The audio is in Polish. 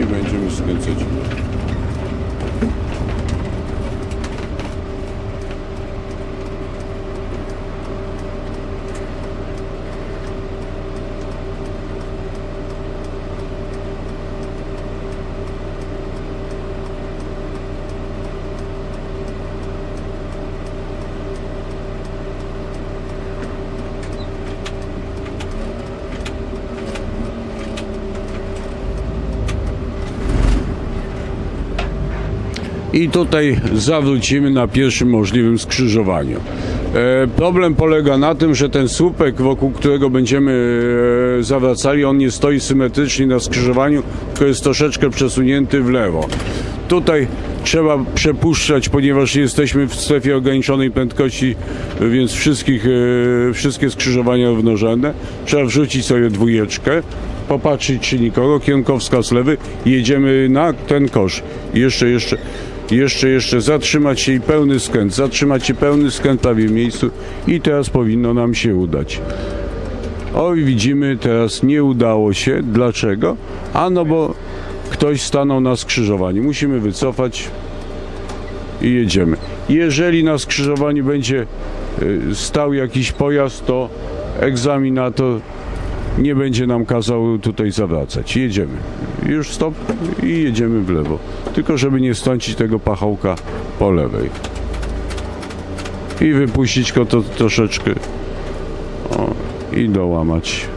i będziemy skręcać. I tutaj zawrócimy na pierwszym możliwym skrzyżowaniu. E, problem polega na tym, że ten słupek, wokół którego będziemy e, zawracali, on nie stoi symetrycznie na skrzyżowaniu, tylko jest troszeczkę przesunięty w lewo. Tutaj trzeba przepuszczać, ponieważ jesteśmy w strefie ograniczonej prędkości, więc wszystkich, e, wszystkie skrzyżowania równorzędne. Trzeba wrzucić sobie dwójeczkę, popatrzeć czy nikogo, kierunkowskaz lewy, jedziemy na ten kosz. Jeszcze, jeszcze, jeszcze, jeszcze zatrzymać się i pełny skręt, zatrzymać się pełny skręt w miejscu i teraz powinno nam się udać. Oj, widzimy, teraz nie udało się. Dlaczego? A no bo ktoś stanął na skrzyżowaniu. Musimy wycofać i jedziemy. Jeżeli na skrzyżowaniu będzie y, stał jakiś pojazd, to egzaminator nie będzie nam kazał tutaj zawracać. Jedziemy. Już stop i jedziemy w lewo. Tylko żeby nie stącić tego pachołka po lewej. I wypuścić go to troszeczkę. O, i dołamać.